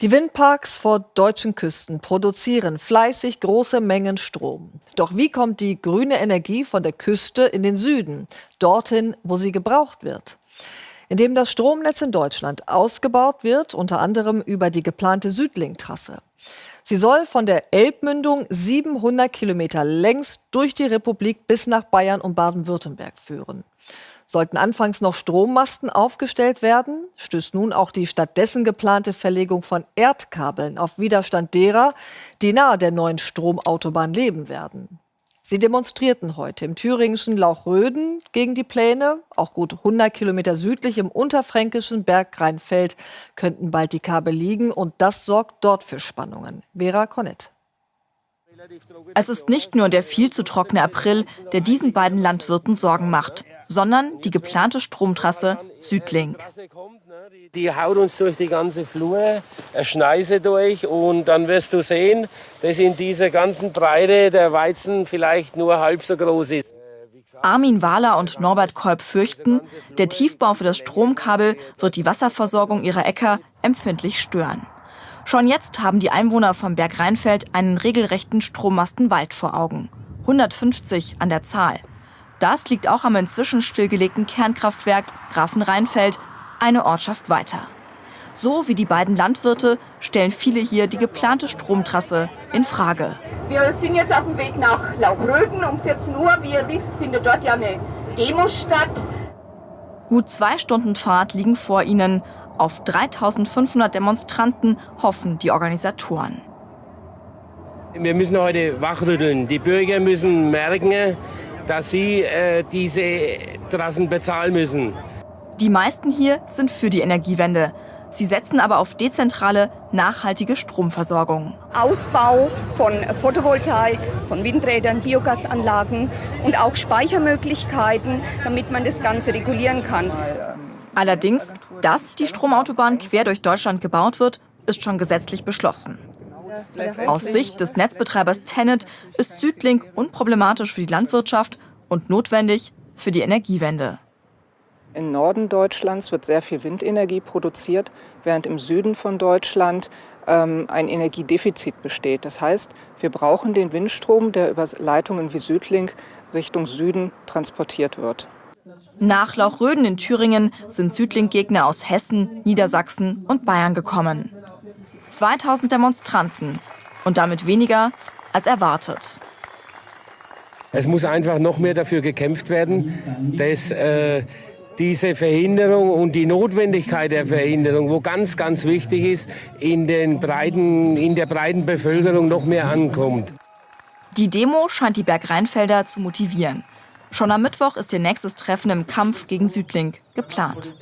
Die Windparks vor deutschen Küsten produzieren fleißig große Mengen Strom. Doch wie kommt die grüne Energie von der Küste in den Süden, dorthin, wo sie gebraucht wird? Indem das Stromnetz in Deutschland ausgebaut wird, unter anderem über die geplante Südlink-Trasse. Sie soll von der Elbmündung 700 Kilometer längs durch die Republik bis nach Bayern und Baden-Württemberg führen. Sollten anfangs noch Strommasten aufgestellt werden, stößt nun auch die stattdessen geplante Verlegung von Erdkabeln auf Widerstand derer, die nahe der neuen Stromautobahn leben werden. Sie demonstrierten heute im thüringischen Lauchröden gegen die Pläne. Auch gut 100 Kilometer südlich im unterfränkischen Bergrheinfeld könnten bald die Kabel liegen und das sorgt dort für Spannungen. Vera Cornett. Es ist nicht nur der viel zu trockene April, der diesen beiden Landwirten Sorgen macht sondern die geplante Stromtrasse Südlink. Die haut uns durch die ganze Flur, Schneise durch und dann wirst du sehen, dass in dieser ganzen Breite der Weizen vielleicht nur halb so groß ist. Armin Wahler und Norbert Kolb fürchten, der Tiefbau für das Stromkabel wird die Wasserversorgung ihrer Äcker empfindlich stören. Schon jetzt haben die Einwohner vom Berg Rheinfeld einen regelrechten Strommastenwald vor Augen. 150 an der Zahl. Das liegt auch am inzwischen stillgelegten Kernkraftwerk Grafenrheinfeld, eine Ortschaft weiter. So wie die beiden Landwirte stellen viele hier die geplante Stromtrasse in Frage. Wir sind jetzt auf dem Weg nach Lauchröden um 14 Uhr. Wie ihr wisst, findet dort ja eine Demo statt. Gut zwei Stunden Fahrt liegen vor ihnen. Auf 3500 Demonstranten hoffen die Organisatoren. Wir müssen heute wachrütteln. Die Bürger müssen merken, dass sie äh, diese Trassen bezahlen müssen. Die meisten hier sind für die Energiewende. Sie setzen aber auf dezentrale, nachhaltige Stromversorgung. Ausbau von Photovoltaik, von Windrädern, Biogasanlagen und auch Speichermöglichkeiten, damit man das Ganze regulieren kann. Allerdings, dass die Stromautobahn quer durch Deutschland gebaut wird, ist schon gesetzlich beschlossen. Aus Sicht des Netzbetreibers Tenet ist Südlink unproblematisch für die Landwirtschaft und notwendig für die Energiewende. Im Norden Deutschlands wird sehr viel Windenergie produziert, während im Süden von Deutschland ähm, ein Energiedefizit besteht. Das heißt, wir brauchen den Windstrom, der über Leitungen wie Südlink Richtung Süden transportiert wird. Nach Lauchröden in Thüringen sind Südlink-Gegner aus Hessen, Niedersachsen und Bayern gekommen. 2000 Demonstranten und damit weniger als erwartet. Es muss einfach noch mehr dafür gekämpft werden, dass äh, diese Verhinderung und die Notwendigkeit der Verhinderung, wo ganz, ganz wichtig ist, in, den breiten, in der breiten Bevölkerung noch mehr ankommt. Die Demo scheint die Bergrheinfelder zu motivieren. Schon am Mittwoch ist ihr nächstes Treffen im Kampf gegen Südlink geplant.